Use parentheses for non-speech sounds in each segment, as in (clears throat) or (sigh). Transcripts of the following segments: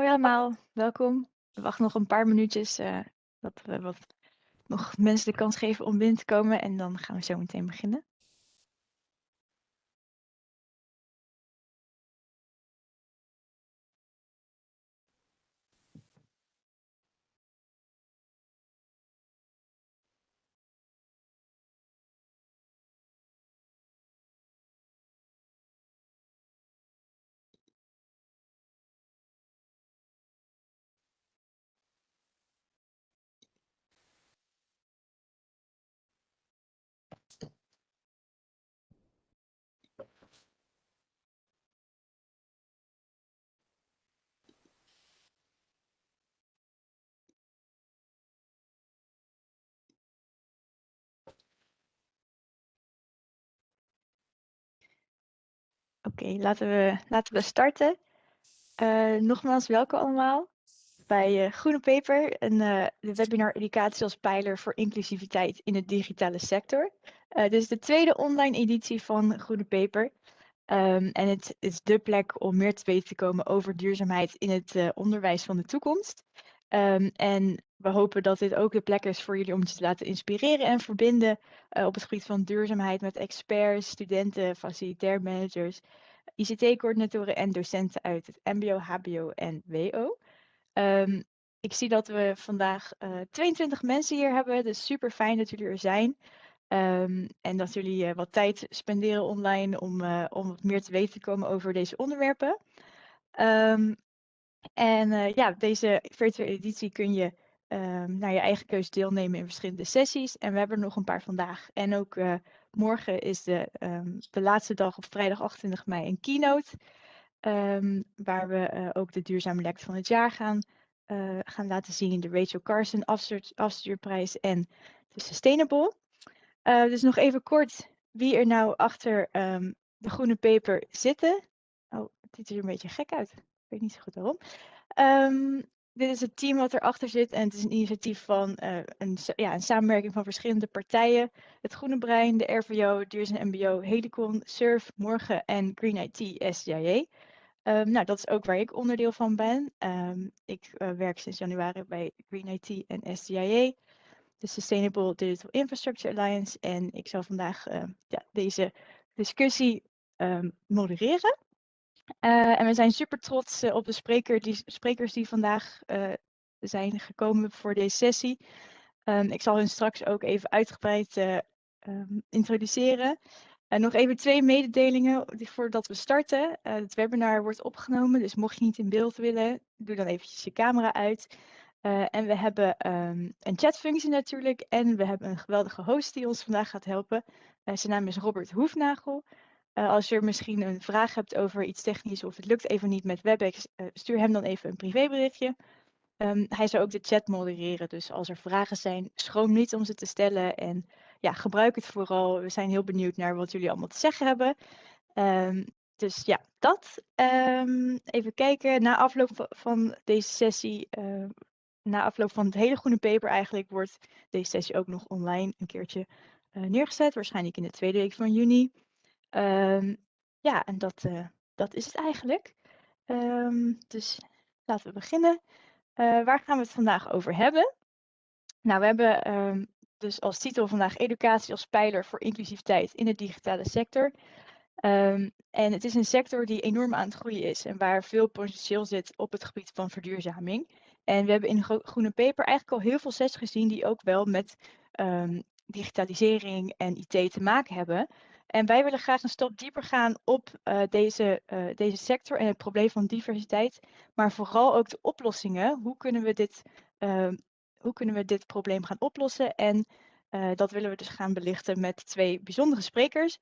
Hoi allemaal, welkom. We wachten nog een paar minuutjes uh, dat we wat nog mensen de kans geven om binnen te komen en dan gaan we zo meteen beginnen. Oké, laten, we, laten we starten. Uh, nogmaals, welkom allemaal bij uh, Groene Paper, een uh, de webinar Educatie als pijler voor inclusiviteit in de digitale sector. dit is de tweede online editie van Groene Paper. Um, en het is de plek om meer te weten te komen over duurzaamheid in het onderwijs van de toekomst. Um, en we hopen dat dit ook de plek is voor jullie om je te laten inspireren en verbinden op het gebied van duurzaamheid met experts, studenten, facilitair managers, ICT-coördinatoren en docenten uit het MBO, HBO en WO. Um, ik zie dat we vandaag uh, eh, 22 mensen hier hebben, dus super fijn dat jullie er zijn. Um, en dat jullie uh, wat tijd spenderen online om, om wat meer te weten te komen over deze onderwerpen. Um, en ja, deze virtuele editie kun je naar je eigen keuze deelnemen in verschillende sessies. En we hebben er nog een paar vandaag. En ook morgen is de, um, de laatste dag op vrijdag 28 mei een keynote. Um, waar we uh, ook de duurzame lek van het jaar gaan, gaan laten zien. De Rachel Carson afstuur, afstuurprijs en de Sustainable. dus nog even kort wie er nou achter de groene paper zitten. Oh, het ziet er een beetje gek uit weet niet zo goed waarom. Um, dit is het team wat erachter zit en het is een initiatief van uh, een, ja, een samenwerking van verschillende partijen. Het Groene Brein, de RVO, Duurzaam MBO, Helicon, Surf, Morgen en Green IT. Um, ehm, nou, dat is ook waar ik onderdeel van ben. Um, ik uh, werk sinds januari bij Green IT en SDIA, de Sustainable Digital Infrastructure Alliance. En ik zal vandaag uh, ja, deze discussie modereren. Uh, en we zijn super trots uh, op de spreker die, sprekers die vandaag uh, zijn gekomen voor deze sessie. Um, ik zal hun straks ook even uitgebreid um, introduceren. En nog even twee mededelingen voordat we starten. het webinar wordt opgenomen, dus mocht je niet in beeld willen, doe dan eventjes je camera uit. en we hebben um, een chatfunctie natuurlijk en we hebben een geweldige host die ons vandaag gaat helpen. zijn naam is Robert Hoefnagel. Uh, als je misschien een vraag hebt over iets technisch of het lukt even niet met WebEx, uh, stuur hem dan even een privéberichtje. Um, hij zal ook de chat modereren, dus als er vragen zijn, schroom niet om ze te stellen. En ja, gebruik het vooral. We zijn heel benieuwd naar wat jullie allemaal te zeggen hebben. Um, dus ja, dat. Um, even kijken. Na afloop van deze sessie, uh, na afloop van het hele groene paper eigenlijk, wordt deze sessie ook nog online een keertje neergezet. Waarschijnlijk in de tweede week van juni. Um, ja, en dat, uh, dat is het eigenlijk. Um, dus laten we beginnen. Uh, waar gaan we het vandaag over hebben? Nou, we hebben um, dus als titel vandaag educatie als pijler voor inclusiviteit in de digitale sector. En het is een sector die enorm aan het groeien is en waar veel potentieel zit op het gebied van verduurzaming. En we hebben in Groene Paper eigenlijk al heel veel sessies gezien die ook wel met digitalisering en IT te maken hebben. En wij willen graag een stap dieper gaan op uh, deze, uh, deze sector en het probleem van diversiteit, maar vooral ook de oplossingen. Hoe kunnen we dit, uh, hoe kunnen we dit probleem gaan oplossen? En eh, dat willen we dus gaan belichten met twee bijzondere sprekers.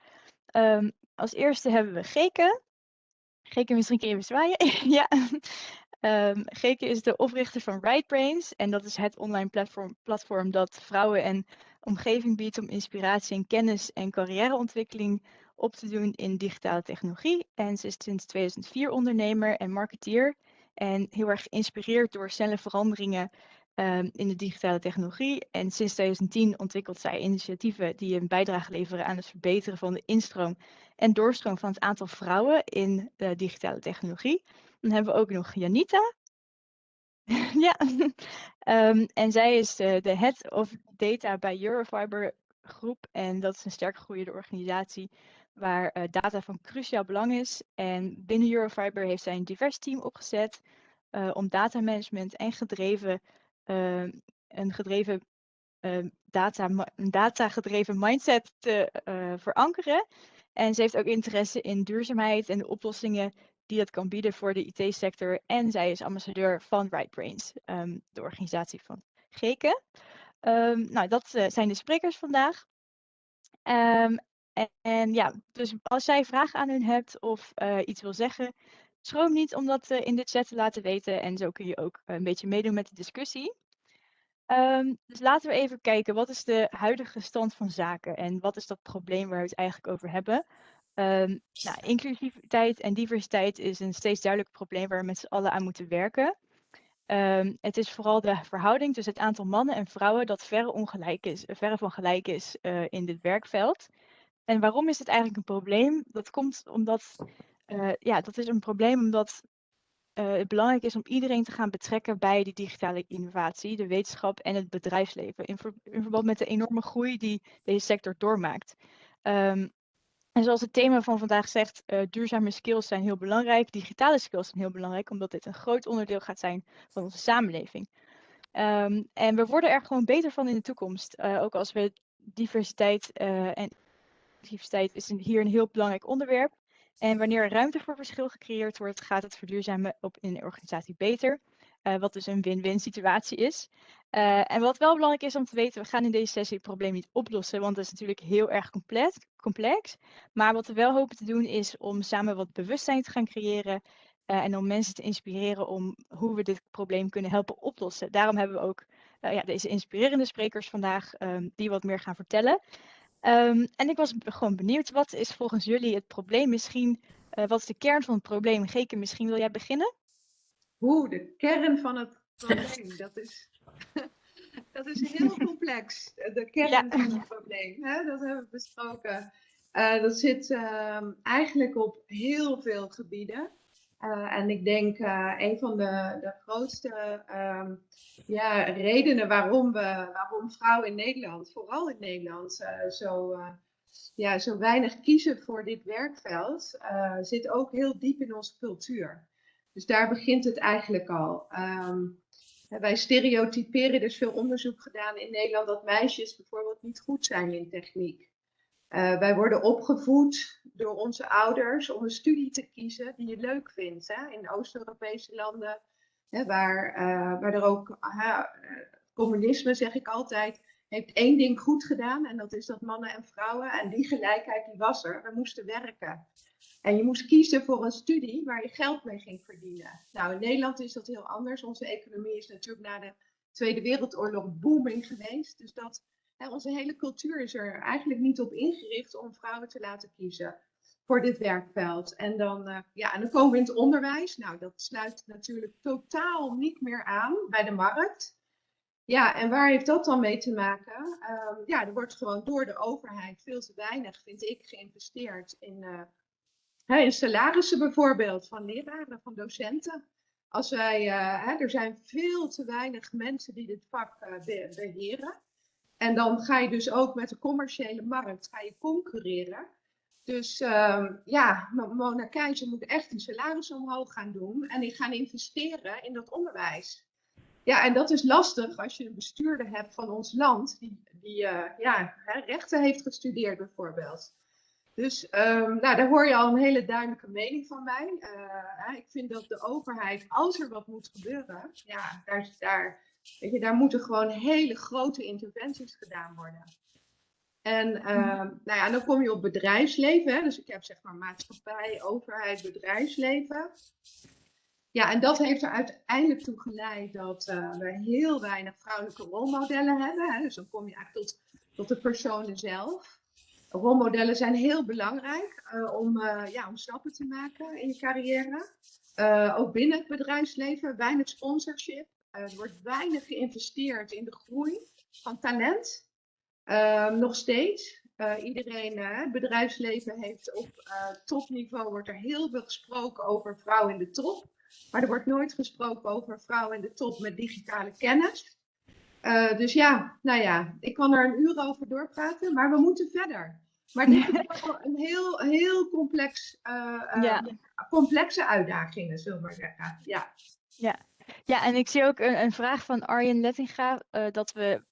Um, als eerste hebben we Geke. Geke, misschien kun je even zwaaien. (laughs) ja. Um, Geke is de oprichter van Right Brains en dat is het online platform, platform dat vrouwen en omgeving biedt om inspiratie en kennis en carrièreontwikkeling op te doen in digitale technologie. En ze is sinds 2004 ondernemer en marketeer en heel erg geïnspireerd door snelle veranderingen um, in de digitale technologie. En sinds 2010 ontwikkelt zij initiatieven die een bijdrage leveren aan het verbeteren van de instroom en doorstroom van het aantal vrouwen in de digitale technologie. Dan hebben we ook nog Janita. (laughs) ja, um, en zij is uh, de head of data bij Eurofiber Groep. En dat is een sterk groeiende organisatie waar uh, data van cruciaal belang is. En binnen Eurofiber heeft zij een divers team opgezet uh, om datamanagement en gedreven, een gedreven data, een data gedreven mindset te verankeren. En ze heeft ook interesse in duurzaamheid en de oplossingen die dat kan bieden voor de IT-sector. En zij is ambassadeur van Right Brains, um, de organisatie van Geke. Um, nou, dat uh, zijn de sprekers vandaag. Um, en, ja, dus als jij vragen aan hun hebt of uh, iets wil zeggen, schroom niet om dat uh, in de chat te laten weten. En zo kun je ook een beetje meedoen met de discussie. dus laten we even kijken, wat is de huidige stand van zaken en wat is dat probleem waar we het eigenlijk over hebben? Um, nou, inclusiviteit en diversiteit is een steeds duidelijk probleem waar we met z'n allen aan moeten werken. Um, het is vooral de verhouding tussen het aantal mannen en vrouwen dat verre, ongelijk is, verre van gelijk is uh, in dit werkveld. En waarom is het eigenlijk een probleem? Dat komt omdat, uh, ja, dat is een probleem omdat uh, het belangrijk is om iedereen te gaan betrekken bij die digitale innovatie, de wetenschap en het bedrijfsleven. In, ver, in verband met de enorme groei die deze sector doormaakt. Um, en zoals het thema van vandaag zegt, uh, duurzame skills zijn heel belangrijk. Digitale skills zijn heel belangrijk, omdat dit een groot onderdeel gaat zijn van onze samenleving. Um, en we worden er gewoon beter van in de toekomst. Uh, ook als we diversiteit uh, en diversiteit is hier een heel belangrijk onderwerp. En wanneer er ruimte voor verschil gecreëerd wordt, gaat het verduurzamen op in een organisatie beter. Uh, wat dus een win-win situatie is. Uh, en wat wel belangrijk is om te weten, we gaan in deze sessie het probleem niet oplossen, want dat is natuurlijk heel erg complex, complex. Maar wat we wel hopen te doen is om samen wat bewustzijn te gaan creëren uh, en om mensen te inspireren om hoe we dit probleem kunnen helpen oplossen. Daarom hebben we ook ja, deze inspirerende sprekers vandaag um, die wat meer gaan vertellen. Um, en ik was gewoon benieuwd, wat is volgens jullie het probleem misschien, wat is de kern van het probleem? Geke, misschien wil jij beginnen? Hoe, de kern van het probleem, dat is (laughs) dat is heel complex, de kern ja. van het probleem. Hè? Dat hebben we besproken. Uh, dat zit uh, eigenlijk op heel veel gebieden. Uh, en ik denk uh, een van de, de grootste um, ja, redenen waarom, we, waarom vrouwen in Nederland, vooral in Nederland, zo, ja, zo weinig kiezen voor dit werkveld, zit ook heel diep in onze cultuur. Dus daar begint het eigenlijk al. Um, wij stereotyperen, er veel onderzoek gedaan in Nederland dat meisjes bijvoorbeeld niet goed zijn in techniek. Uh, wij worden opgevoed door onze ouders om een studie te kiezen die je leuk vindt. Hè? In Oost-Europese landen, hè, waar, uh, waar er ook uh, communisme, zeg ik altijd, heeft één ding goed gedaan. En dat is dat mannen en vrouwen, en die gelijkheid die was er, we moesten werken. En je moest kiezen voor een studie waar je geld mee ging verdienen. Nou, in Nederland is dat heel anders. Onze economie is natuurlijk na de Tweede Wereldoorlog booming geweest. Dus dat, hè, onze hele cultuur is er eigenlijk niet op ingericht om vrouwen te laten kiezen voor dit werkveld. En dan, uh, ja, en dan komen we in het onderwijs. Nou, dat sluit natuurlijk totaal niet meer aan bij de markt. Ja, en waar heeft dat dan mee te maken? Um, ja, er wordt gewoon door de overheid veel te weinig, vind ik, geïnvesteerd in uh, in salarissen bijvoorbeeld van leraren, van docenten. Als wij, hè, er zijn veel te weinig mensen die dit vak be beheren. En dan ga je dus ook met de commerciële markt ga je concurreren. Dus uh, ja, Mona Keizer moet echt een salaris omhoog gaan doen en die gaan investeren in dat onderwijs. Ja, en dat is lastig als je een bestuurder hebt van ons land die, die uh, ja, rechten heeft gestudeerd bijvoorbeeld. Dus um, nou, daar hoor je al een hele duidelijke mening van mij. Uh, ik vind dat de overheid, als er wat moet gebeuren, ja, daar, daar, weet je, daar moeten gewoon hele grote interventies gedaan worden. En uh, nou ja, dan kom je op bedrijfsleven. Hè? Dus ik heb zeg maar maatschappij, overheid, bedrijfsleven. Ja, en dat heeft er uiteindelijk toe geleid dat uh, we heel weinig vrouwelijke rolmodellen hebben. Hè? Dus dan kom je eigenlijk tot, tot de personen zelf rolmodellen zijn heel belangrijk uh, om, uh, ja, om stappen te maken in je carrière. Uh, ook binnen het bedrijfsleven, weinig sponsorship. er wordt weinig geïnvesteerd in de groei van talent. Ehm, nog steeds. iedereen, het bedrijfsleven heeft op topniveau, wordt er heel veel gesproken over vrouwen in de top. Maar er wordt nooit gesproken over vrouwen in de top met digitale kennis. Dus ja, nou ja, ik kan er een uur over doorpraten, maar we moeten verder. Maar dit is (laughs) wel een heel, heel complex, ja. complexe uitdagingen, zullen we maar zeggen. Ja. Ja. ja, en ik zie ook een, een vraag van Arjen Lettinga, dat we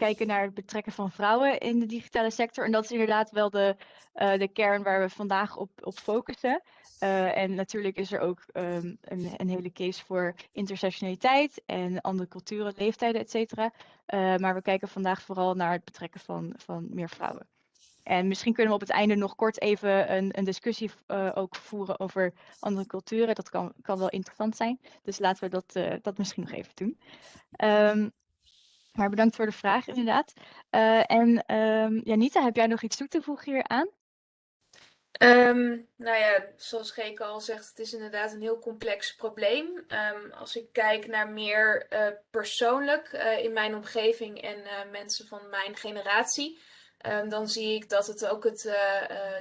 kijken naar het betrekken van vrouwen in de digitale sector. En dat is inderdaad wel de, uh, de kern waar we vandaag op, op focussen. Uh, en natuurlijk is er ook um, een, een, hele case voor intersectionaliteit en andere culturen, leeftijden, et cetera. Uh, maar we kijken vandaag vooral naar het betrekken van, van meer vrouwen. En misschien kunnen we op het einde nog kort even een, een discussie ook voeren over andere culturen. Dat kan, kan wel interessant zijn. Dus laten we dat, dat misschien nog even doen. Um, maar bedankt voor de vraag, inderdaad. Uh, en um, Janita, heb jij nog iets toe te voegen hier aan? Um, nou ja, zoals Geke al zegt, het is inderdaad een heel complex probleem. Um, als ik kijk naar meer uh, persoonlijk uh, in mijn omgeving en uh, mensen van mijn generatie, um, dan zie ik dat het ook het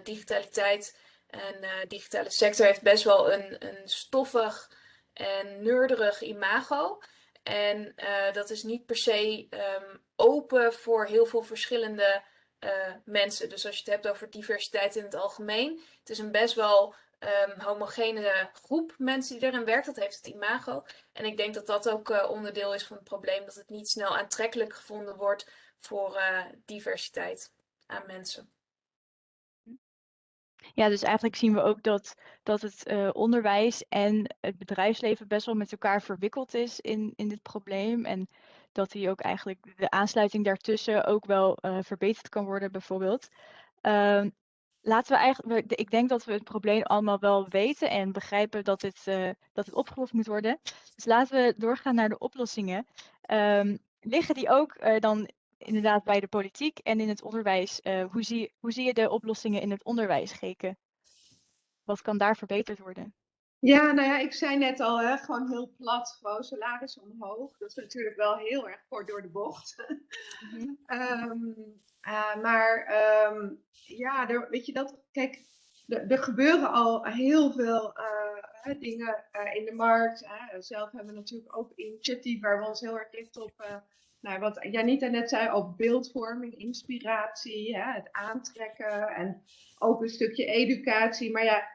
digitaliteit en digitale sector heeft best wel een, een stoffig en neurderig imago. En uh, dat is niet per se um, open voor heel veel verschillende uh, mensen. Dus als je het hebt over diversiteit in het algemeen, het is een best wel um, homogene groep mensen die erin werkt. Dat heeft het imago. En ik denk dat dat ook uh, onderdeel is van het probleem, dat het niet snel aantrekkelijk gevonden wordt voor diversiteit aan mensen. Ja, dus eigenlijk zien we ook dat, dat het uh, onderwijs en het bedrijfsleven best wel met elkaar verwikkeld is in, in dit probleem. En dat die ook eigenlijk de aansluiting daartussen ook wel uh, verbeterd kan worden, bijvoorbeeld. Uh, laten we eigenlijk, ik denk dat we het probleem allemaal wel weten en begrijpen dat het, uh, dat het opgelost moet worden. Dus laten we doorgaan naar de oplossingen. Um, liggen die ook dan inderdaad bij de politiek en in het onderwijs. Uh, hoe, zie, hoe zie je de oplossingen in het onderwijs, Geke? Wat kan daar verbeterd worden? Ja, nou ja, ik zei net al, hè, gewoon heel plat, gewoon salaris omhoog. Dat is natuurlijk wel heel erg kort door de bocht. Mm -hmm. um, uh, maar um, ja, er, weet je dat, kijk, er, gebeuren al heel veel uh, dingen uh, in de markt. zelf hebben we natuurlijk ook initiatief waar we ons heel erg richten op nou, wat Janita net zei, ook beeldvorming, inspiratie, hè, het aantrekken en ook een stukje educatie. Maar ja,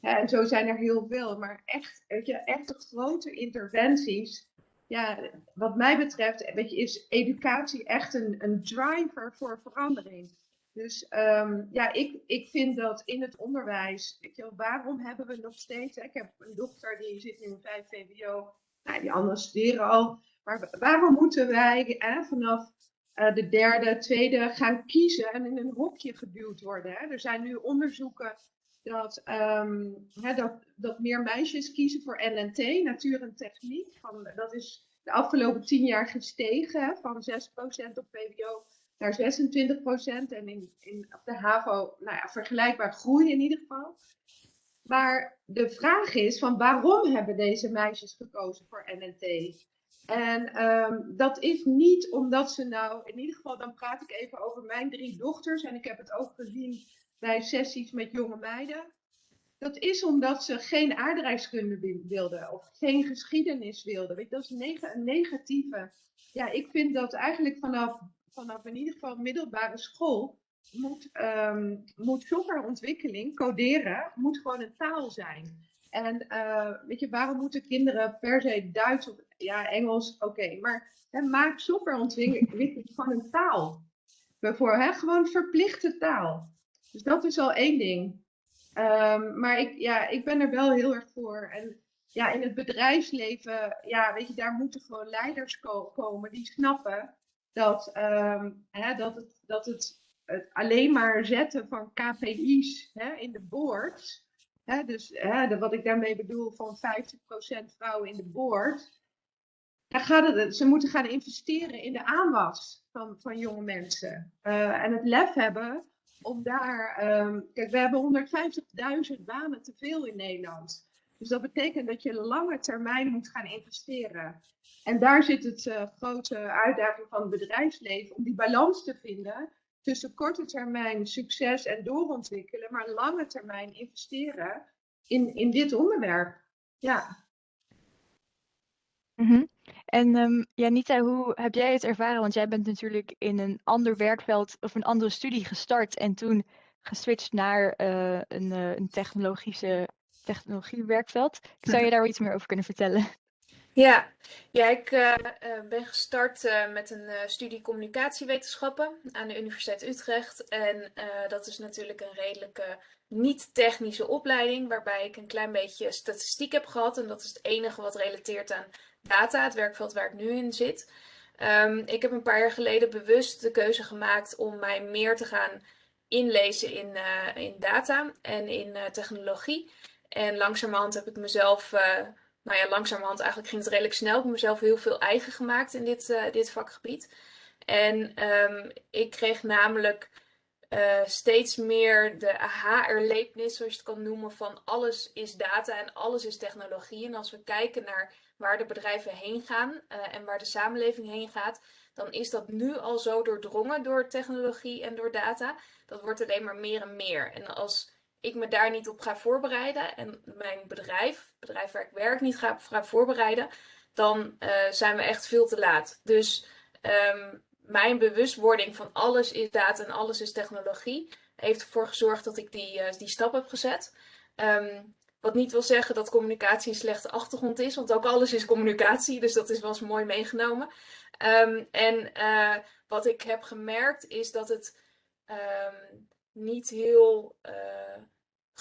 hè, en zo zijn er heel veel. Maar echt, weet je, echte grote interventies. Ja, wat mij betreft weet je, is educatie echt een, een driver voor verandering. Dus um, ja, ik, ik vind dat in het onderwijs, weet je, waarom hebben we nog steeds, ik heb een dochter die zit in een 5 VWO, die anderen studeren al. Maar waarom moeten wij hè, vanaf uh, de derde, tweede gaan kiezen en in een hokje geduwd worden? Hè? Er zijn nu onderzoeken dat, um, hè, dat, dat meer meisjes kiezen voor NNT, natuur en techniek. Van, dat is de afgelopen tien jaar gestegen van 6% op VWO naar 26% en in, in, op de HAVO nou ja, vergelijkbaar groei in ieder geval. Maar de vraag is van waarom hebben deze meisjes gekozen voor NNT? En um, dat is niet omdat ze nou, in ieder geval dan praat ik even over mijn drie dochters en ik heb het ook gezien bij sessies met jonge meiden. Dat is omdat ze geen aardrijkskunde wilden of geen geschiedenis wilden. Weet dat is een negatieve. Ja, ik vind dat eigenlijk vanaf, vanaf in ieder geval middelbare school moet, um, moet ontwikkeling, coderen, moet gewoon een taal zijn. En uh, weet je, waarom moeten kinderen per se Duits of ja, Engels? Oké, maar hè, maak softwareontwikkeling gewoon een taal. Hè, gewoon verplichte taal. Dus dat is al één ding. Um, maar ik, ja, ik ben er wel heel erg voor. En ja, in het bedrijfsleven, ja, weet je, daar moeten gewoon leiders ko komen die snappen dat, um, hè, dat, het, dat het, het alleen maar zetten van KPI's hè, in de boards Hè, dus hè, wat ik daarmee bedoel van 50% vrouwen in de board. Daar gaat het, ze moeten gaan investeren in de aanwas van, van jonge mensen. Uh, en het lef hebben om daar. Um, kijk, we hebben 150.000 banen te veel in Nederland. Dus dat betekent dat je lange termijn moet gaan investeren. En daar zit het uh, grote uitdaging van het bedrijfsleven om die balans te vinden tussen korte termijn succes en doorontwikkelen, maar lange termijn investeren in, in dit onderwerp. Ja. Mhm. En um, Janita, hoe heb jij het ervaren? Want jij bent natuurlijk in een ander werkveld of een andere studie gestart en toen geswitcht naar uh, een, uh, een technologische technologiewerkveld. Zou je (laughs) daar iets meer over kunnen vertellen? Ja, ja ik uh, ben gestart uh, met een studie communicatiewetenschappen aan de Universiteit Utrecht. En dat is natuurlijk een redelijke niet-technische opleiding, waarbij ik een klein beetje statistiek heb gehad. En dat is het enige wat relateert aan data, het werkveld waar ik nu in zit. Um, ik heb een paar jaar geleden bewust de keuze gemaakt om mij meer te gaan inlezen in, in data en in technologie. En langzamerhand heb ik mezelf nou ja, langzamerhand eigenlijk ging het redelijk snel. Ik heb mezelf heel veel eigen gemaakt in dit, uh, dit vakgebied. En um, ik kreeg namelijk uh, steeds meer de aha-erlevenis, zoals je het kan noemen, van alles is data en alles is technologie. En als we kijken naar waar de bedrijven heen gaan uh, en waar de samenleving heen gaat, dan is dat nu al zo doordrongen door technologie en door data. Dat wordt alleen maar meer en meer. En als ik me daar niet op ga voorbereiden en mijn bedrijf, het bedrijf waar ik werk, niet ga, voorbereiden, dan uh, zijn we echt veel te laat. Dus um, mijn bewustwording van alles is data en alles is technologie heeft ervoor gezorgd dat ik die, uh, die stap heb gezet. Um, wat niet wil zeggen dat communicatie een slechte achtergrond is, want ook alles is communicatie, dus dat is wel eens mooi meegenomen. Um, en uh, wat ik heb gemerkt is dat het niet heel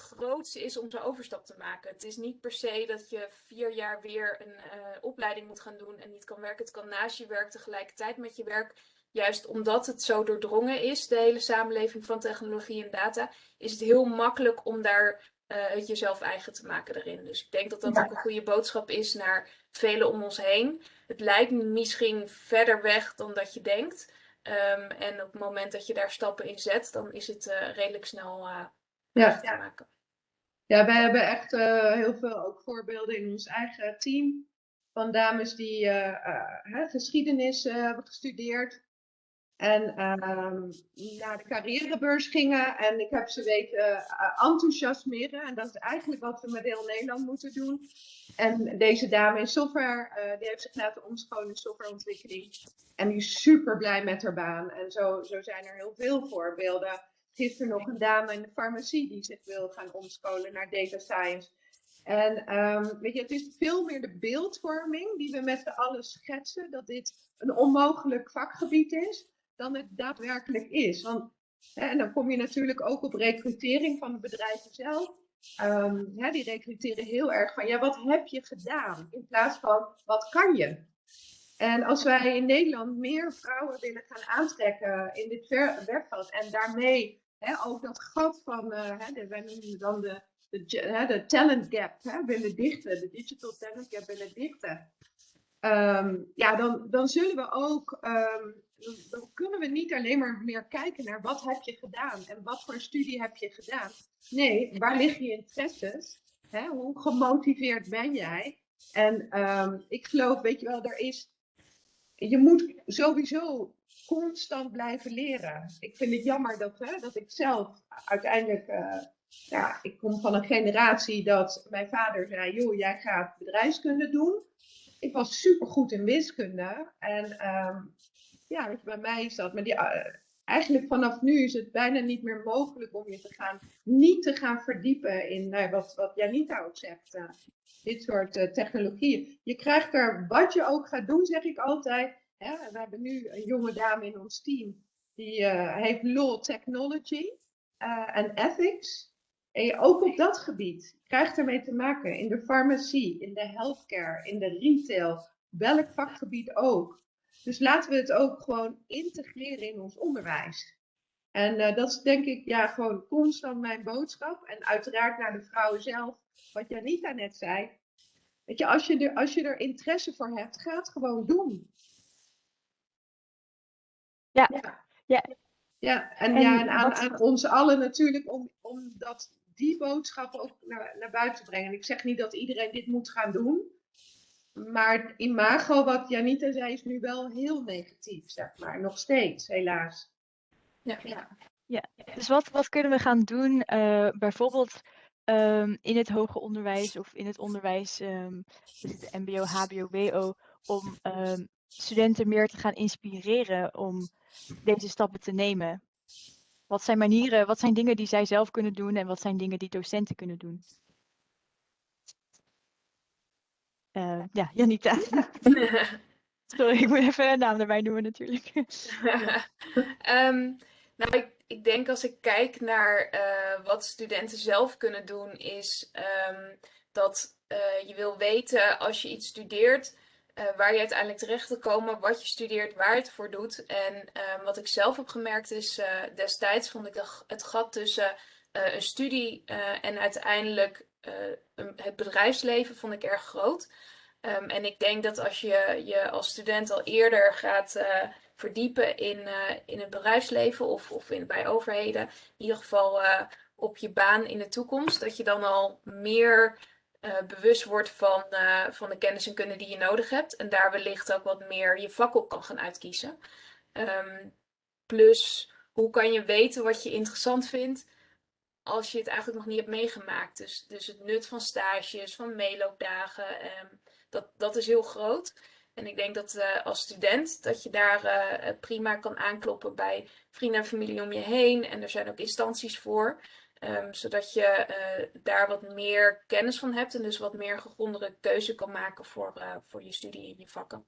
groots is om zo'n overstap te maken. Het is niet per se dat je vier jaar weer een uh, opleiding moet gaan doen en niet kan werken. Het kan naast je werk tegelijkertijd met je werk. Juist omdat het zo doordrongen is, de hele samenleving van technologie en data, is het heel makkelijk om daar uh, het jezelf eigen te maken daarin. Dus ik denk dat dat ja. ook een goede boodschap is naar velen om ons heen. Het lijkt misschien verder weg dan dat je denkt. Um, en op het moment dat je daar stappen in zet, dan is het uh, redelijk snel ja. te maken. Ja, wij hebben echt uh, heel veel ook voorbeelden in ons eigen team. Van dames die geschiedenis hebben gestudeerd. En um, naar de carrièrebeurs gingen. En ik heb ze weten enthousiasmeren. En dat is eigenlijk wat we met heel Nederland moeten doen. En deze dame in software, die heeft zich laten omscholen in softwareontwikkeling. En die is super blij met haar baan. En zo, zo zijn er heel veel voorbeelden. Gisteren nog een dame in de farmacie die zich wil gaan omscholen naar data science. En um, weet je, het is veel meer de beeldvorming die we met z'n allen schetsen, dat dit een onmogelijk vakgebied is, dan het daadwerkelijk is. Want, hè, en dan kom je natuurlijk ook op recrutering van de bedrijven zelf. Hè, die recruteren heel erg van, ja, wat heb je gedaan? In plaats van, wat kan je? En als wij in Nederland meer vrouwen willen gaan aantrekken in dit werkveld en daarmee ook dat gat van, de, wij noemen dan de, de, de talent gap hè, willen dichten, de digital talent gap willen dichten, um, ja, dan, dan zullen we ook, um, dan kunnen we niet alleen maar meer kijken naar wat heb je gedaan en wat voor studie heb je gedaan. Nee, waar liggen je interesses? Hoe gemotiveerd ben jij? En um, ik geloof, weet je wel, er is je moet sowieso constant blijven leren. Ik vind het jammer dat, hè, dat ik zelf uiteindelijk, uh, ja, ik kom van een generatie dat mijn vader zei, joh, jij gaat bedrijfskunde doen. Ik was super goed in wiskunde. En um, ja, bij mij is dat, maar die, uh, eigenlijk vanaf nu is het bijna niet meer mogelijk om je te gaan, niet te gaan verdiepen in nou, wat, wat Janita ook zegt. Dit soort uh, technologieën. Je krijgt er, wat je ook gaat doen, zeg ik altijd. Hè, we hebben nu een jonge dame in ons team, die uh, heeft law technology uh, en ethics. En je, ook op dat gebied krijgt ermee te maken. In de farmacie, in de healthcare, in de retail, welk vakgebied ook. Dus laten we het ook gewoon integreren in ons onderwijs. En dat is denk ik ja, gewoon constant mijn boodschap. En uiteraard naar de vrouwen zelf, wat Janita net zei. Weet je, als je, er, als je er interesse voor hebt, ga het gewoon doen. Ja. ja. ja. ja. en, en, ja, en aan, aan ons allen natuurlijk om, om dat, die boodschap ook naar, naar buiten te brengen. Ik zeg niet dat iedereen dit moet gaan doen. Maar het imago, wat Janita zei, is nu wel heel negatief, zeg maar. Nog steeds, helaas. Ja. ja. Ja, dus wat, wat kunnen we gaan doen, eh, bijvoorbeeld ehm, in het hoger onderwijs of in het onderwijs, ehm, dus het MBO, HBO, WO, om ehm, studenten meer te gaan inspireren om deze stappen te nemen? Wat zijn manieren, wat zijn dingen die zij zelf kunnen doen en wat zijn dingen die docenten kunnen doen? Eh, ja, Janita. (laughs) (laughs) Sorry, ik moet even een naam erbij noemen natuurlijk. (laughs) Ehm, nou, ik, ik denk als ik kijk naar eh, wat studenten zelf kunnen doen, is ehm, dat eh, je wil weten als je iets studeert, uh, waar je uiteindelijk terecht wil komen, wat je studeert, waar je het voor doet. En ehm, wat ik zelf heb gemerkt is, destijds vond ik het gat tussen een studie en uiteindelijk het bedrijfsleven vond ik erg groot. Um, en ik denk dat als je je als student al eerder gaat verdiepen in, uh, in het bedrijfsleven of, of in, bij overheden, in ieder geval uh, op je baan in de toekomst, dat je dan al meer bewust wordt van, van de kennis en kunde die je nodig hebt. En daar wellicht ook wat meer je vak op kan gaan uitkiezen. Um, plus, hoe kan je weten wat je interessant vindt? als je het eigenlijk nog niet hebt meegemaakt. Dus, dus het nut van stages, van meeloopdagen. Um, dat, dat is heel groot. En ik denk dat uh, als student dat je daar uh, prima kan aankloppen bij vrienden en familie om je heen. En er zijn ook instanties voor. Um, zodat je daar wat meer kennis van hebt en dus wat meer gegrondere keuze kan maken voor, voor je studie en je vakken.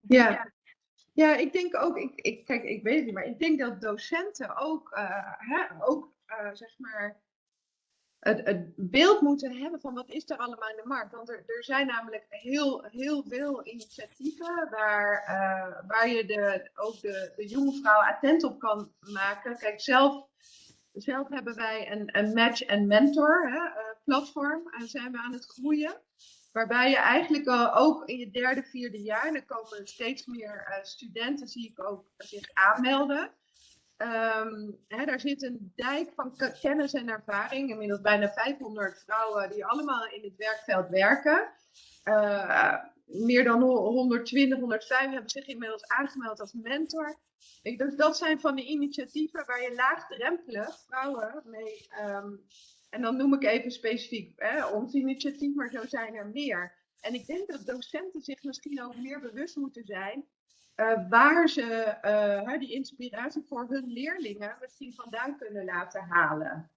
Ja. ja, ik denk ook, ik, ik, kijk, ik weet het niet, maar ik denk dat docenten ook, hè, ook zeg maar, het, beeld moeten hebben van wat is er allemaal in de markt. Want er, er zijn namelijk heel, heel veel initiatieven waar, uh, waar je de, ook de, de jonge vrouw attent op kan maken. Kijk, zelf, zelf hebben wij een, een match en mentor hè, uh, platform en zijn we aan het groeien. Waarbij je eigenlijk ook in je derde, vierde jaar, en er komen steeds meer studenten, zie ik ook zich aanmelden. Um, hè, daar zit een dijk van kennis en ervaring. Inmiddels bijna 500 vrouwen die allemaal in het werkveld werken. Uh, meer dan 120, 105 hebben zich inmiddels aangemeld als mentor. Ik, dus dat zijn van die initiatieven waar je laagdrempelig vrouwen mee. Um, en dan noem ik even specifiek hè, ons initiatief, maar zo zijn er meer. En ik denk dat docenten zich misschien ook meer bewust moeten zijn uh, waar ze uh, die inspiratie voor hun leerlingen misschien vandaan kunnen laten halen.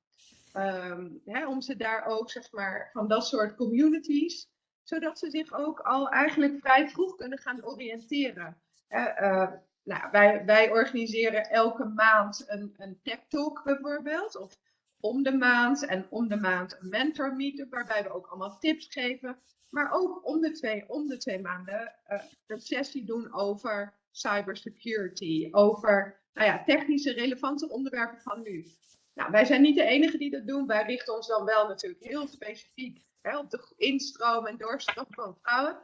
Um, hè, om ze daar ook, zeg maar, van dat soort communities, zodat ze zich ook al eigenlijk vrij vroeg kunnen gaan oriënteren. Uh, nou, wij, wij organiseren elke maand een, een tech talk bijvoorbeeld, of om de maand en om de maand een mentor meetup, waarbij we ook allemaal tips geven maar ook om de twee, om de twee maanden uh, een sessie doen over cybersecurity, over nou ja, technische relevante onderwerpen van nu. Nou, wij zijn niet de enige die dat doen. Wij richten ons dan wel natuurlijk heel specifiek hè, op de instroom en doorstroom van vrouwen.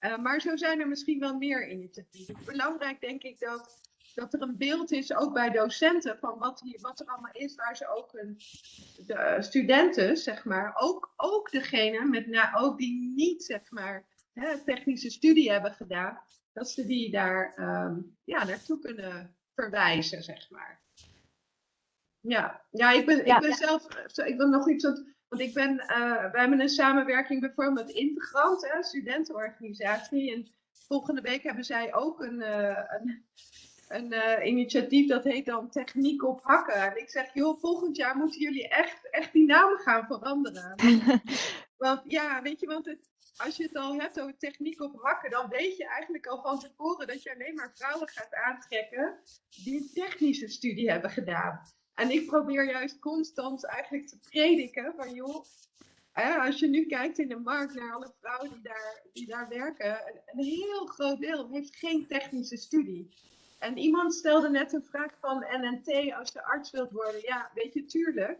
Uh, maar zo zijn er misschien wel meer initiatieven. Belangrijk denk ik dat dat er een beeld is, ook bij docenten, van wat, hier, wat er allemaal is, waar ze ook hun de studenten, zeg maar, ook, ook degene met, nou, ook die niet, zeg maar, hè, technische studie hebben gedaan, dat ze die daar um, ja, naartoe kunnen verwijzen, zeg maar. Ja, ja ik ben, ja, ik ben ja. zelf, ik wil nog iets, wat, want ik ben, uh, wij hebben een samenwerking bijvoorbeeld met Integrant, hè, studentenorganisatie, en volgende week hebben zij ook een, uh, een een uh, initiatief dat heet dan Techniek op Hakken. En ik zeg, joh, volgend jaar moeten jullie echt, echt die naam gaan veranderen. (laughs) want ja, weet je, want het, als je het al hebt over techniek op hakken, dan weet je eigenlijk al van tevoren dat je alleen maar vrouwen gaat aantrekken die een technische studie hebben gedaan. En ik probeer juist constant eigenlijk te prediken van joh, als je nu kijkt in de markt naar alle vrouwen die daar, die daar werken, een heel groot deel heeft geen technische studie. En iemand stelde net een vraag van NNT als je arts wilt worden. Ja, weet je, tuurlijk.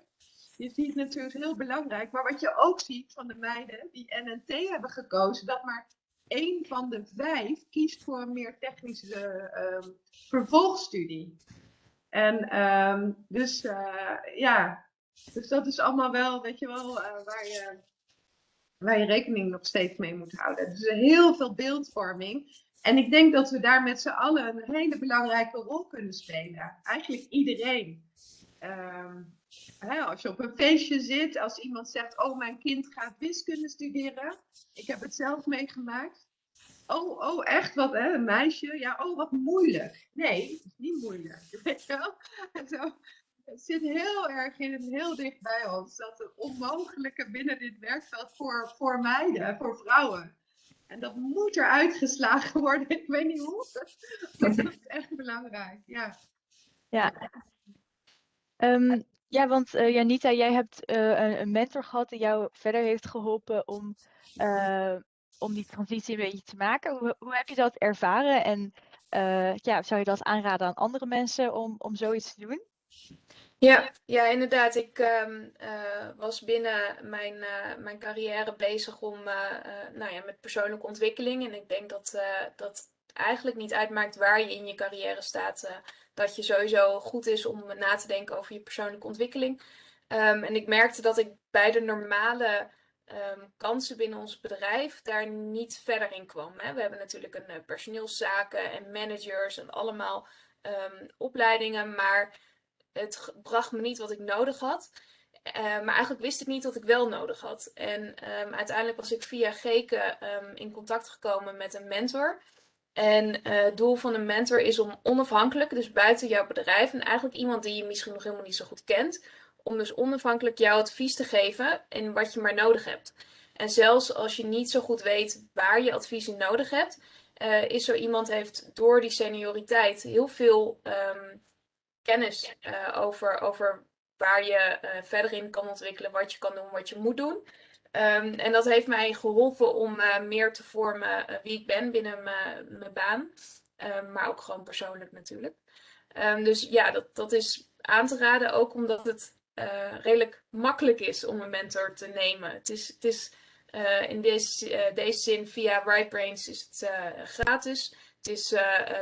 Je ziet natuurlijk heel belangrijk. Maar wat je ook ziet van de meiden die NNT hebben gekozen, dat maar één van de vijf kiest voor een meer technische um, vervolgstudie. En um, dus uh, ja, dus dat is allemaal wel, weet je wel, uh, waar, je, waar je rekening nog steeds mee moet houden. Dus heel veel beeldvorming. En ik denk dat we daar met z'n allen een hele belangrijke rol kunnen spelen. Eigenlijk iedereen. Ehm, hè, als je op een feestje zit, als iemand zegt: Oh, mijn kind gaat wiskunde studeren. Ik heb het zelf meegemaakt. Oh, oh, echt wat, hè? Een meisje? Ja, oh, wat moeilijk. Nee, niet moeilijk. (laughs) Weet je wel? Zo, het zit heel erg in het heel dicht bij ons. Dat het onmogelijke binnen dit werkveld voor, voor meiden, voor vrouwen. En dat moet er uitgeslagen worden. Ik weet niet hoe. (laughs) Dat is echt belangrijk. Ja. Ja. Ehm, ja, want uh, Janita, jij hebt uh, een, mentor gehad die jou verder heeft geholpen om, uh, om die transitie een beetje te maken. Hoe, hoe heb je dat ervaren? En ja, zou je dat aanraden aan andere mensen om, om zoiets te doen? Ja, ja, inderdaad. Ik um, uh, was binnen mijn, uh, mijn carrière bezig om, uh, nou ja, met persoonlijke ontwikkeling. En ik denk dat dat eigenlijk niet uitmaakt waar je in je carrière staat. dat je sowieso goed is om na te denken over je persoonlijke ontwikkeling. Um, en ik merkte dat ik bij de normale um, kansen binnen ons bedrijf daar niet verder in kwam. Hè. We hebben natuurlijk een personeelszaken en managers en allemaal opleidingen, maar het bracht me niet wat ik nodig had. Uh, maar eigenlijk wist ik niet wat ik wel nodig had. En um, uiteindelijk was ik via Geke um, in contact gekomen met een mentor. En uh, het doel van een mentor is om onafhankelijk, dus buiten jouw bedrijf, en eigenlijk iemand die je misschien nog helemaal niet zo goed kent, om dus onafhankelijk jouw advies te geven in wat je maar nodig hebt. En zelfs als je niet zo goed weet waar je advies in nodig hebt, uh, is zo iemand heeft door die senioriteit heel veel um, kennis uh, over, over waar je uh, verder in kan ontwikkelen, wat je kan doen, wat je moet doen. Um, en dat heeft mij geholpen om uh, meer te vormen wie ik ben binnen mijn baan. Um, maar ook gewoon persoonlijk natuurlijk. Um, dus ja, dat, dat is aan te raden, ook omdat het redelijk makkelijk is om een mentor te nemen. Het is, het is in deze, deze zin via RightBrains is het gratis. Het is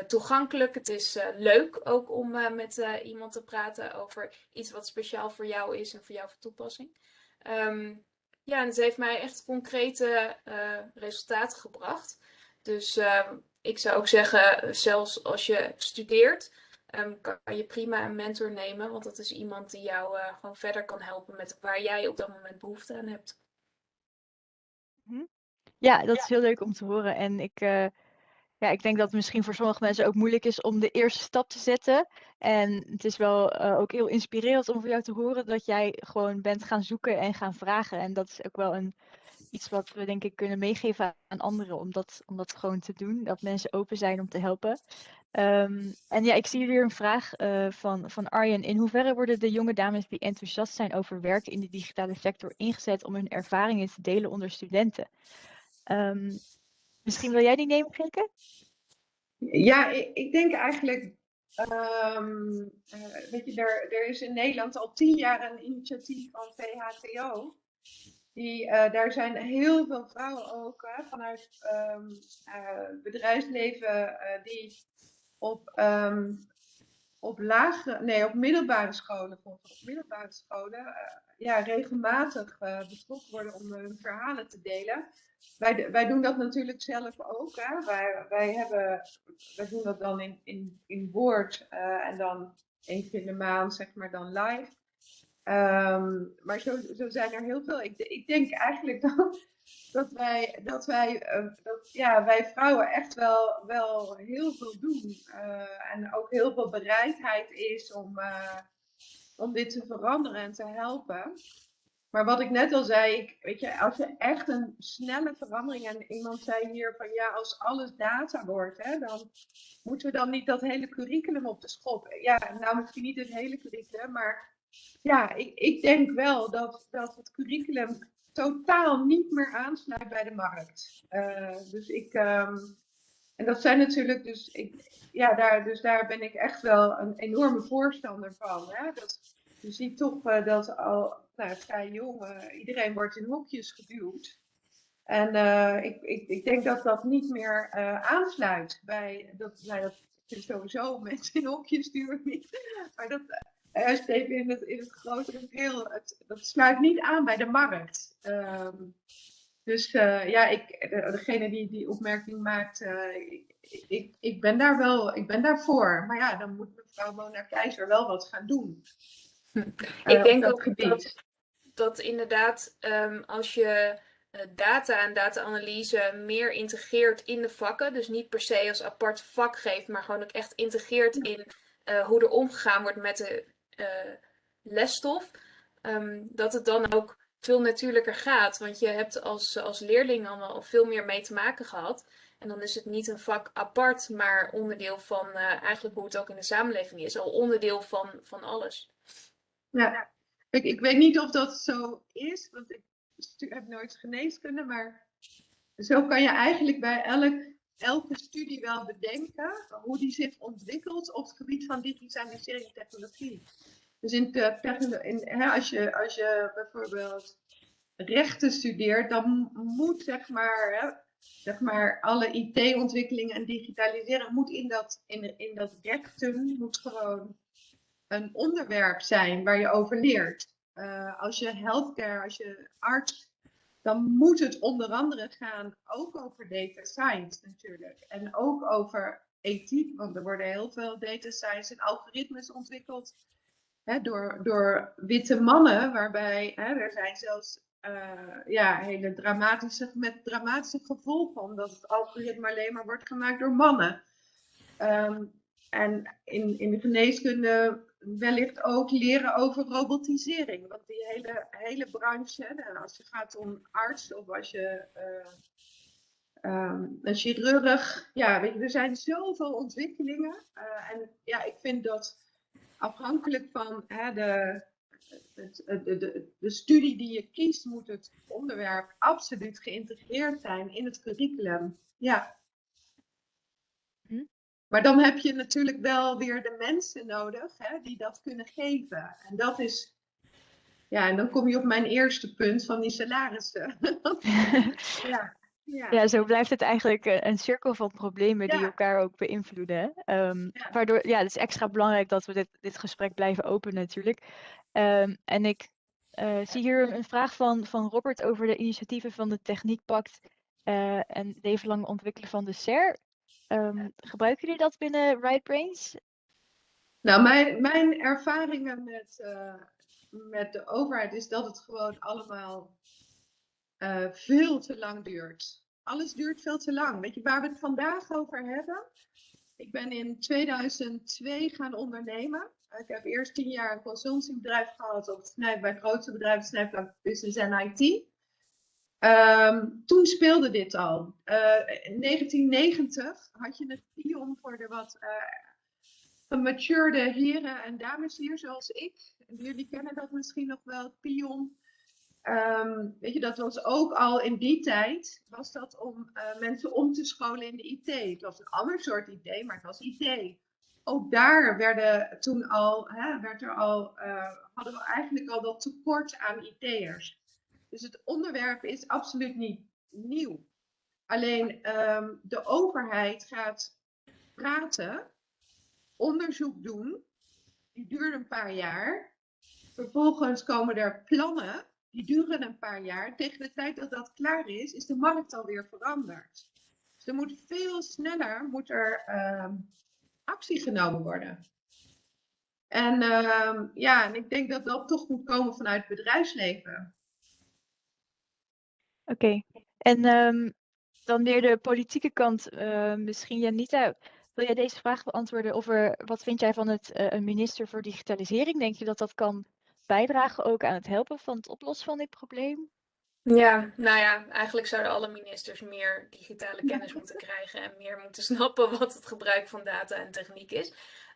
toegankelijk, het is leuk ook om met iemand te praten over iets wat speciaal voor jou is en voor jou van toepassing. Um, ja, en het heeft mij echt concrete resultaten gebracht. Dus ehm, ik zou ook zeggen, zelfs als je studeert, um, kan je prima een mentor nemen, want dat is iemand die jou gewoon verder kan helpen met waar jij op dat moment behoefte aan hebt. Ja, dat is heel leuk om te horen. En ik ja, ik denk dat het misschien voor sommige mensen ook moeilijk is om de eerste stap te zetten. En het is wel uh, ook heel inspirerend om voor jou te horen dat jij gewoon bent gaan zoeken en gaan vragen. En dat is ook wel een, iets wat we denk ik kunnen meegeven aan anderen om dat, om dat gewoon te doen. Dat mensen open zijn om te helpen. Um, en ja, ik zie hier een vraag uh, van, van Arjen. In hoeverre worden de jonge dames die enthousiast zijn over werken in de digitale sector ingezet om hun ervaringen te delen onder studenten? Um, Misschien wil jij die nemen, Geke? Ja, ik, ik denk eigenlijk, um, weet je, er, er is in Nederland al tien jaar een initiatief van VHTO. Die, uh, daar zijn heel veel vrouwen ook vanuit um, bedrijfsleven die op, op lage, nee, op middelbare scholen, op middelbare scholen, ja, regelmatig betrokken worden om hun verhalen te delen wij, wij doen dat natuurlijk zelf ook. Hè? Wij, wij, hebben, wij doen dat dan in, in, in woord uh, en dan één keer in de maand, zeg maar, dan live. Um, maar zo, zo zijn er heel veel. Ik, ik denk eigenlijk (laughs) dat, dat wij, dat wij, dat, ja, wij vrouwen echt wel, wel heel veel doen. En ook heel veel bereidheid is om, om dit te veranderen en te helpen. Maar wat ik net al zei, ik, weet je, als je echt een snelle verandering en iemand zei hier van ja, als alles data wordt, hè, dan moeten we dan niet dat hele curriculum op de schop. Ja, nou misschien niet het hele curriculum, maar ja, ik, ik denk wel dat, dat het curriculum totaal niet meer aansluit bij de markt. Uh, dus ik, um, en dat zijn natuurlijk, dus, ik, ja, daar, dus daar ben ik echt wel een enorme voorstander van. Hè? Dat, je ziet toch uh, dat al nou, vrij jong, uh, iedereen wordt in hokjes geduwd. En uh, ik, ik, ik denk dat dat niet meer aansluit bij, dat, nou, dat sowieso mensen in hokjes duwen niet, maar dat juist in het, in het grotere geheel, dat sluit niet aan bij de markt. Um, Dus ja, ik, degene die die opmerking maakt, ik, ik, ik, ben daar wel, ik ben daarvoor. Maar ja, dan moet mevrouw Mona Keizer wel wat gaan doen. ik denk ook dat, dat inderdaad, um, als je eh, data en data-analyse meer integreert in de vakken. Dus niet per se als apart vak geeft, maar gewoon ook echt integreert in hoe er omgegaan wordt met de lesstof. Um, dat het dan ook veel natuurlijker gaat. Want je hebt als, als leerling al veel meer mee te maken gehad. En dan is het niet een vak apart, maar onderdeel van uh, eigenlijk hoe het ook in de samenleving is. Al onderdeel van, van alles. Ja, ik, ik weet niet of dat zo is, want ik heb nooit geneeskunde, maar zo kan je eigenlijk bij elk, elke studie wel bedenken hoe die zich ontwikkelt op het gebied van digitalisering technologie. Dus in, de, in hè, als, je, als je bijvoorbeeld rechten studeert, dan moet zeg maar, hè, zeg maar alle IT-ontwikkelingen en digitaliseren moet in dat, in, dat rechten moet gewoon een onderwerp zijn waar je over leert. Uh, als je healthcare, als je arts, dan moet het onder andere gaan ook over data science natuurlijk. En ook over ethiek, want er worden heel veel data science en algoritmes ontwikkeld hè, door, door witte mannen, waarbij hè, er zijn zelfs uh, ja, hele dramatische, met dramatische gevolgen, omdat het algoritme alleen maar wordt gemaakt door mannen. Um, en in, in de geneeskunde wellicht ook leren over robotisering. Want die hele, hele branche, als je gaat om arts of als je uh, een chirurg, ja, weet je, er zijn zoveel ontwikkelingen. Uh, en ja, ik vind dat afhankelijk van hè, de, het, de, de, de studie die je kiest, moet het onderwerp absoluut geïntegreerd zijn in het curriculum. Ja. Maar dan heb je natuurlijk wel weer de mensen nodig hè, die dat kunnen geven. En dat is, ja, en dan kom je op mijn eerste punt van die salarissen. (laughs) (laughs) ja. Ja. ja, zo blijft het eigenlijk een cirkel van problemen die elkaar ook beïnvloeden. Um, Waardoor, ja, het is extra belangrijk dat we dit, dit gesprek blijven open natuurlijk. Um, en ik uh, zie hier een vraag van, van Robert over de initiatieven van de Techniekpact uh, en leven lang ontwikkelen van de SER. Um, gebruiken jullie dat binnen Right Brains? Nou, mijn, mijn ervaringen met, uh, met de overheid is dat het gewoon allemaal uh, veel te lang duurt. Alles duurt veel te lang. Weet je waar we het vandaag over hebben? Ik ben in 2002 gaan ondernemen. Ik heb eerst tien jaar een consultiebedrijf gehad op het bij het grootste bedrijf Business en IT. Um, toen speelde dit al. Uh, in 1990 had je het pion voor de wat uh, heren en dames hier zoals ik. Jullie kennen dat misschien nog wel, pion. Um, weet je, dat was ook al in die tijd, was dat om uh, mensen om te scholen in de IT. Het was een ander soort IT, maar het was IT. Ook daar werden toen al, hè, werd er al, hadden we eigenlijk al dat tekort aan IT'ers. Dus het onderwerp is absoluut niet nieuw. Alleen um, de overheid gaat praten, onderzoek doen, die duurt een paar jaar. Vervolgens komen er plannen, die duren een paar jaar. Tegen de tijd dat dat klaar is, is de markt alweer veranderd. Dus er moet veel sneller moet er, um, actie genomen worden. En um, ja, en ik denk dat dat toch moet komen vanuit het bedrijfsleven. Oké. En um, dan weer de politieke kant, uh, misschien Janita. Wil jij deze vraag beantwoorden over wat vind jij van het uh, een minister voor digitalisering? Denk je dat dat kan bijdragen ook aan het helpen van het oplossen van dit probleem? Ja, nou ja, eigenlijk zouden alle ministers meer digitale kennis moeten krijgen en meer moeten (laughs) snappen wat het gebruik van data en techniek is.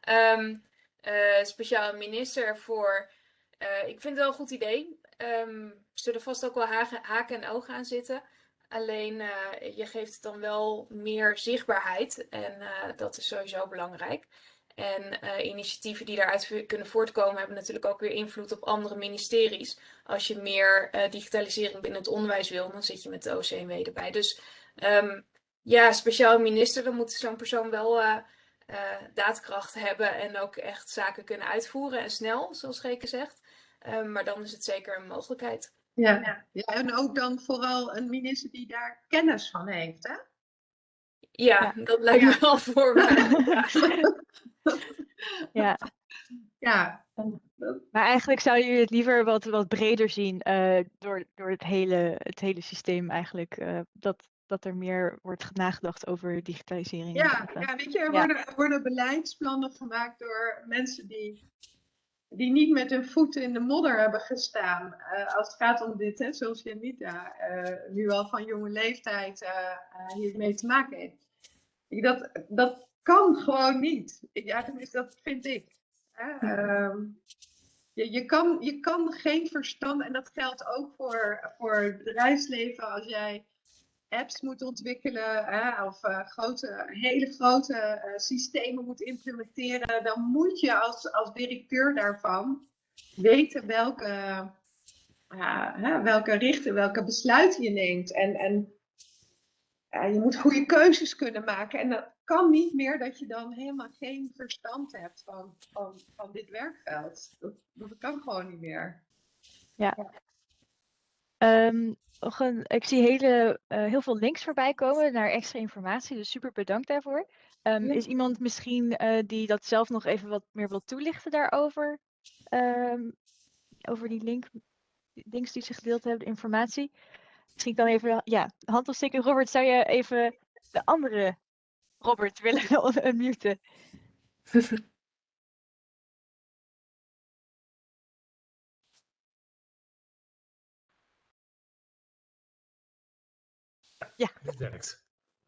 Um, uh, speciaal minister voor, uh, ik vind het wel een goed idee. Um, zullen vast ook wel haken en ogen aan zitten. Alleen uh, je geeft het dan wel meer zichtbaarheid. En dat is sowieso belangrijk. En uh, initiatieven die daaruit kunnen voortkomen hebben natuurlijk ook weer invloed op andere ministeries. Als je meer digitalisering binnen het onderwijs wil, dan zit je met de OCMW erbij. Dus um, ja, speciaal minister, dan moet zo'n persoon wel daadkracht hebben en ook echt zaken kunnen uitvoeren en snel, zoals Geke zegt. Um, maar dan is het zeker een mogelijkheid. Ja. ja, en ook dan vooral een minister die daar kennis van heeft, hè? Ja, Ja. dat lijkt me wel voor (laughs) (laughs) Ja, (laughs) Ja, maar eigenlijk zou je het liever wat, wat breder zien eh, door, door het, hele, het hele systeem eigenlijk. eh, dat, dat er meer wordt nagedacht over digitalisering. ja, ja weet je, er worden, worden beleidsplannen gemaakt door mensen die, die niet met hun voeten in de modder hebben gestaan. eh, als het gaat om dit, hè, zoals Janita nu al van jonge leeftijd hiermee te maken heeft. Ik, dat, dat kan gewoon niet. Ja, tenminste, dat vind ik. Ehm, je, je, kan, je kan geen verstand, en dat geldt ook voor, voor het bedrijfsleven, als jij apps moet ontwikkelen hè, of eh, grote, hele grote eh, systemen moet implementeren, dan moet je als, als directeur daarvan weten welke, hè, welke richten, welke besluiten je neemt. En, en je moet goede keuzes kunnen maken. En kan niet meer dat je dan helemaal geen verstand hebt van, van, van dit werkveld. Dat, dat kan gewoon niet meer. Ehm, nog een, ik zie hele, eh, heel veel links voorbij komen naar extra informatie, dus super bedankt daarvoor. Ehm, Ja. Is iemand misschien eh, die dat zelf nog even wat meer wil toelichten daarover? Ehm, over die link, links die ze gedeeld hebben, de informatie. Misschien kan even, ja, hand opsteken. Robert, zou je even de andere Robert willen unmuten? Het werkt.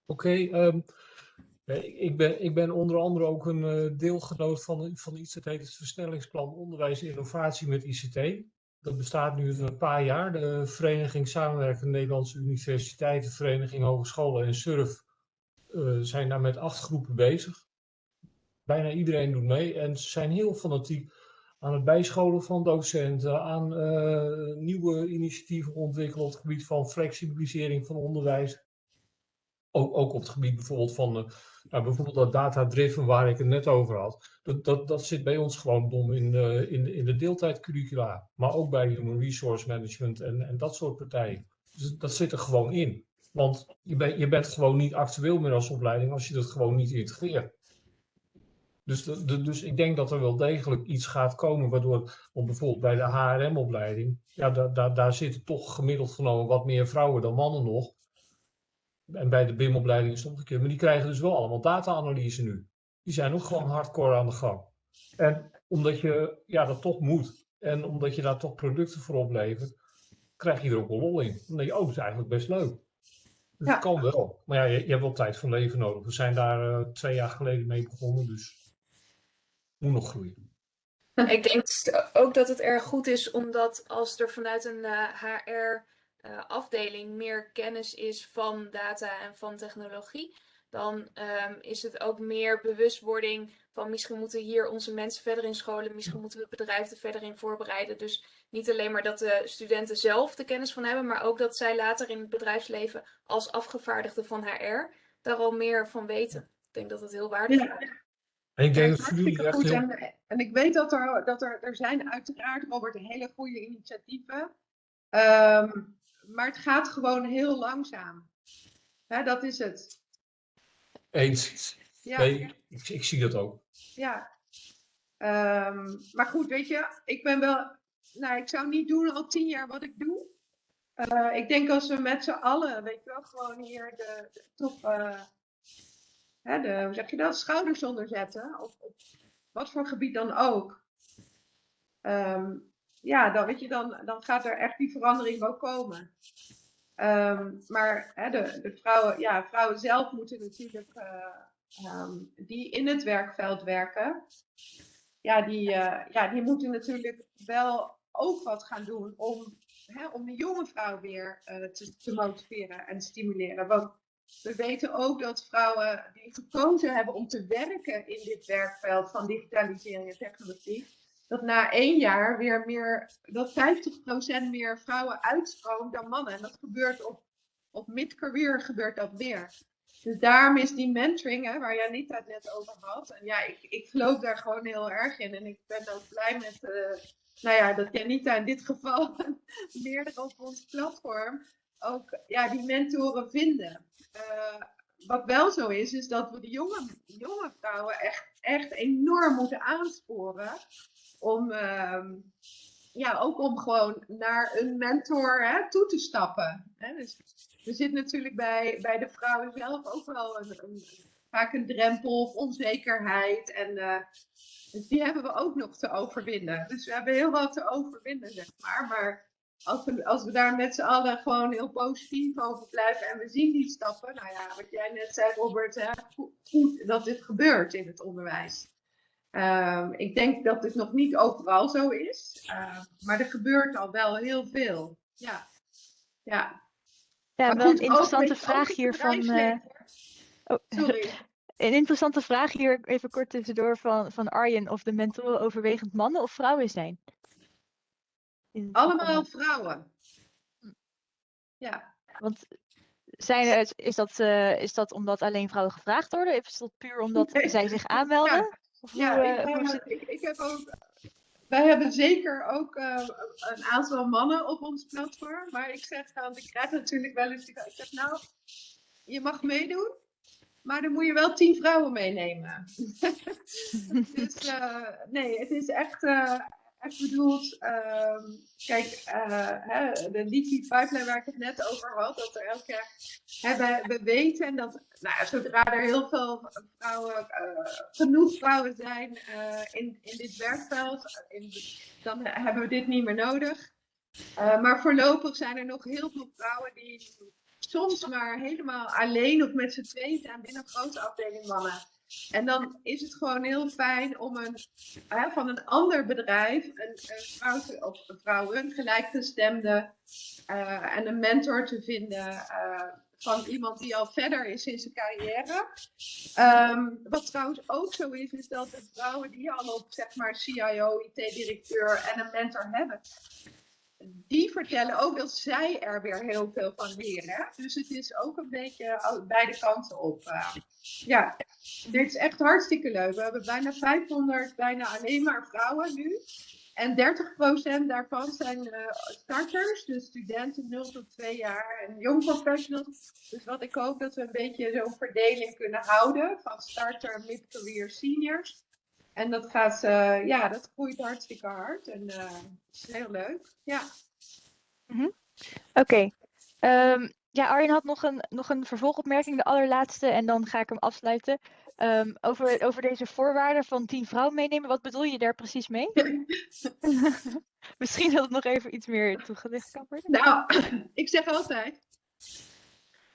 Oké, ehm, eh, ik, ben, ik ben onder andere ook een eh, deelgenoot van, van iets dat heet het Versnellingsplan Onderwijs en Innovatie met ICT. Dat bestaat nu een paar jaar. De Vereniging Samenwerkende Nederlandse Universiteiten, Vereniging Hogescholen en SURF eh, zijn daar met acht groepen bezig. Bijna iedereen doet mee en ze zijn heel fanatiek aan het bijscholen van docenten, aan eh, nieuwe initiatieven ontwikkelen op het gebied van flexibilisering van onderwijs. Ook, ook op het gebied bijvoorbeeld van eh, nou, bijvoorbeeld dat data-driven waar ik het net over had. Dat, dat, dat zit bij ons gewoon dom in de, in in de deeltijdcurricula. Maar ook bij human resource management en, en dat soort partijen. Dus dat zit er gewoon in. Want je, je bent gewoon niet actueel meer als opleiding als je dat gewoon niet integreert. Dus, dus ik denk dat er wel degelijk iets gaat komen waardoor, bijvoorbeeld bij de HRM-opleiding, ja, daar, daar, daar zitten toch gemiddeld genomen wat meer vrouwen dan mannen nog. En bij de BIM-opleiding is het omgekeerd. Maar die krijgen dus wel allemaal data-analyse nu. Die zijn ook gewoon hardcore aan de gang. En omdat je ja, dat toch moet. En omdat je daar toch producten voor oplevert, krijg je er ook wel lol in. Dan denk je, oh, dat is eigenlijk best leuk. Dus Ja. het kan wel. Maar ja, je, je hebt wel tijd van leven nodig. We zijn daar eh, twee jaar geleden mee begonnen, dus moet nog groeien. (laughs) Ik denk st- ook dat het erg goed is, omdat als er vanuit een HR-afdeling meer kennis is van data en van technologie, dan ehm, is het ook meer bewustwording van misschien moeten hier onze mensen verder in scholen, misschien moeten we het bedrijf er verder in voorbereiden. Dus niet alleen maar dat de studenten zelf de kennis van hebben, maar ook dat zij later in het bedrijfsleven als afgevaardigde van HR daar al meer van weten. Ik denk dat het heel waardevol Ja. is. En ik Ja, denk dat jullie echt heel... En, en ik weet dat er, dat er, er zijn uiteraard, Robert, hele goede initiatieven. Ehm, maar het gaat gewoon heel langzaam. Hè, dat is het. Eens. Ja, Nee, ik, ik zie dat ook. ja. Ehm, maar goed, weet je, ik ben wel. Nou, ik zou niet doen al tien jaar wat ik doe. Eh, ik denk als we met z'n allen, weet je wel, gewoon hier de, de eh, hè, de, hoe zeg je dat, schouders onder zetten, op, op wat voor gebied dan ook. Ehm, ja, dan, weet je, dan, dan gaat er echt die verandering wel komen. Ehm, maar hè, de, de vrouwen, ja, vrouwen zelf moeten natuurlijk, eh, ehm, die in het werkveld werken, ja, die, ja, die moeten natuurlijk wel ook wat gaan doen om, hè, om de jonge vrouw weer eh, te, motiveren en stimuleren. Want we weten ook dat vrouwen die gekozen hebben om te werken in dit werkveld van digitalisering en technologie, dat na één jaar weer meer, dat 50% meer vrouwen uitstroomt dan mannen. En dat gebeurt op, op mid-career gebeurt dat weer. Dus daarom is die mentoring, hè, waar Janita het net over had. En ja, ik, ik geloof daar gewoon heel erg in. En ik ben ook blij met, eh, nou ja, dat Janita in dit geval (laughs) meerdere op ons platform ook ja, die mentoren vinden. Uh, wat wel zo is, is dat we de jonge, jonge vrouwen echt, echt enorm moeten aansporen om, uh, ja, ook om gewoon naar een mentor hè, toe te stappen. Hè? Dus er zit natuurlijk bij, bij de vrouwen zelf ook wel een vaak een drempel of onzekerheid. En uh, dus die hebben we ook nog te overwinnen. Dus we hebben heel wat te overwinnen, zeg maar. Maar als we, als we daar met z'n allen gewoon heel positief over blijven en we zien die stappen. Nou ja, wat jij net zei, Robert, hè, goed dat dit gebeurt in het onderwijs. Um, ik denk dat het nog niet overal zo is, uh, maar er gebeurt al wel heel veel. Ja, ja. Ja, wel een interessante vraag hier van. Oh. (laughs) Sorry. Een interessante vraag hier, even kort tussendoor, van, van Arjen. Of de mentoren overwegend mannen of vrouwen zijn? Allemaal vrouwen. Ja. Want zijn is, dat, uh, is dat omdat alleen vrouwen gevraagd worden? Of is dat puur omdat nee. zij zich aanmelden? Ja, of ja hoe, uh, ik, ik, ik, heb ook. Wij hebben zeker ook uh, een aantal mannen op ons platform. Maar ik zeg dan, ik krijg natuurlijk wel eens. Ik zeg nou, je mag meedoen. Maar dan moet je wel tien vrouwen meenemen. (laughs) dus nee, het is echt, echt bedoeld, um, kijk, uh, hè, de leaky pipeline waar ik het net over had, dat er elke keer, hè, we, we, weten dat nou zodra er heel veel vrouwen, genoeg vrouwen zijn in, in dit werkveld, in, dan hebben we dit niet meer nodig. maar voorlopig zijn er nog heel veel vrouwen die soms maar helemaal alleen of met z'n tweeën zijn binnen een grote afdeling mannen. En dan is het gewoon heel fijn om een, hè, van een ander bedrijf een, een vrouw te, of een vrouwen gelijkgestemde uh, en een mentor te vinden uh, van iemand die al verder is in zijn carrière. Um, wat trouwens ook zo is, is dat de vrouwen die al op zeg maar CIO, IT-directeur en een mentor hebben, die vertellen ook dat zij er weer heel veel van leren. Dus het is ook een beetje beide kanten op. Uh, ja, dit is echt hartstikke leuk. We hebben bijna 500, bijna alleen maar vrouwen nu. En 30% daarvan zijn uh, starters, dus studenten 0 tot 2 jaar en jong professionals. Dus wat ik hoop dat we een beetje zo'n verdeling kunnen houden van starter, mid-career, seniors. En dat gaat, uh, ja, dat groeit hartstikke hard en uh, is heel leuk. Ja. Mm -hmm. Oké. Okay. Um, ja, Arjen had nog een, nog een vervolgopmerking, de allerlaatste, en dan ga ik hem afsluiten. Um, over, over deze voorwaarden van tien vrouwen meenemen, wat bedoel je daar precies mee? (laughs) Misschien dat het nog even iets meer toegelicht kan worden. Nou, (clears throat) ik zeg altijd,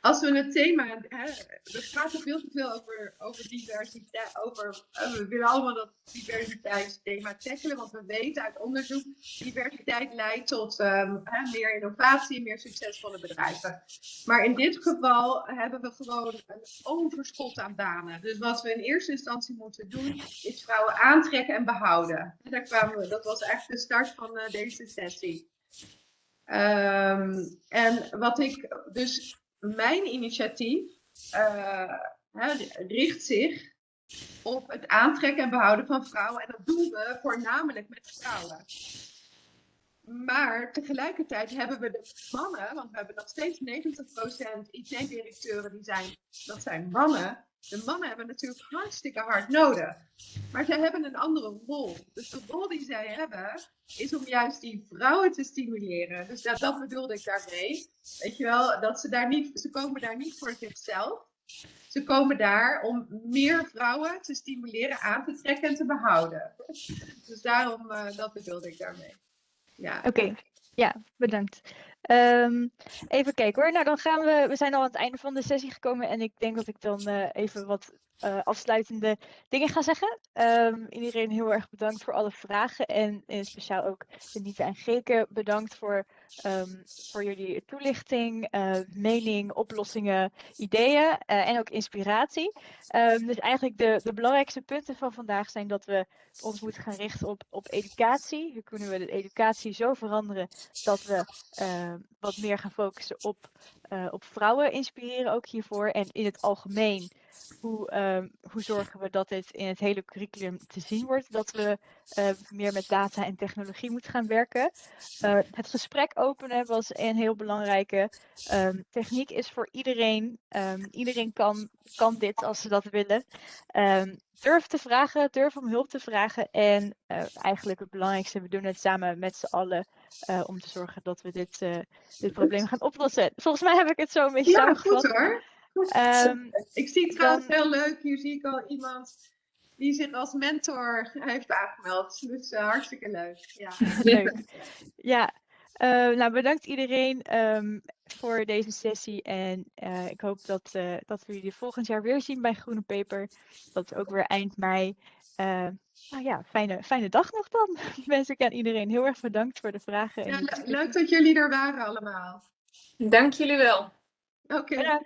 als we het thema, hè, we praten veel te veel over, over diversiteit, over, uh, we willen allemaal dat diversiteitsthema tackelen, want we weten uit onderzoek, diversiteit leidt tot hè, meer innovatie, meer succesvolle bedrijven. Maar in dit geval hebben we gewoon een overschot aan banen. Dus wat we in eerste instantie moeten doen, is vrouwen aantrekken en behouden. En daar kwamen we, dat was echt de start van uh, deze sessie. Um, en wat ik dus mijn initiatief uh, richt zich op het aantrekken en behouden van vrouwen. En dat doen we voornamelijk met vrouwen. Maar tegelijkertijd hebben we de mannen, want we hebben nog steeds 90% IT-directeuren die zijn, dat zijn mannen. De mannen hebben natuurlijk hartstikke hard nodig. Maar zij hebben een andere rol. Dus de rol die zij hebben, is om juist die vrouwen te stimuleren. Dus dat, bedoelde ik daarmee. Weet je wel, dat ze daar niet, ze komen daar niet voor zichzelf. Ze komen daar om meer vrouwen te stimuleren, aan te trekken en te behouden. Dus daarom, uh, dat bedoelde ik daarmee. Ja. Oké, ja, bedankt. Um, even kijken hoor. Nou, dan gaan we. We zijn al aan het einde van de sessie gekomen. En ik denk dat ik dan uh, even wat uh, afsluitende dingen ga zeggen. Um, iedereen heel erg bedankt voor alle vragen. En in speciaal ook Denita en Geke bedankt voor, um, voor jullie toelichting, uh, mening, oplossingen, ideeën en ook inspiratie. dus eigenlijk de, de belangrijkste punten van vandaag zijn dat we ons moeten gaan richten op, op educatie. Hoe kunnen we de educatie zo veranderen dat we wat meer gaan focussen op, op vrouwen inspireren ook hiervoor. En in het algemeen hoe, ehm, hoe zorgen we dat dit in het hele curriculum te zien wordt, dat we eh, meer met data en technologie moeten gaan werken. Eh, het gesprek openen was een heel belangrijke. Ehm, techniek is voor iedereen. Ehm, iedereen kan, kan dit als ze dat willen. durf te vragen, durf om hulp te vragen. En uh, eigenlijk het belangrijkste, we doen het samen met z'n allen om te zorgen dat we dit, dit probleem gaan oplossen. Volgens mij heb ik het zo een beetje ja, samengevat. Goed hoor. Um, (laughs) ik zie trouwens heel leuk, hier zie ik al iemand die zich als mentor heeft aangemeld. Dus uh, hartstikke leuk. Ja, (laughs) leuk. ja. Uh, nou, bedankt iedereen um, voor deze sessie. En uh, ik hoop dat, dat we jullie volgend jaar weer zien bij Groene Paper. Dat is ook weer eind mei. nou ja, fijne, fijne dag nog dan. (laughs) Wens ik aan iedereen heel erg bedankt voor de vragen. Ja, leuk dat jullie er waren allemaal. Dank jullie wel. Oké. Okay.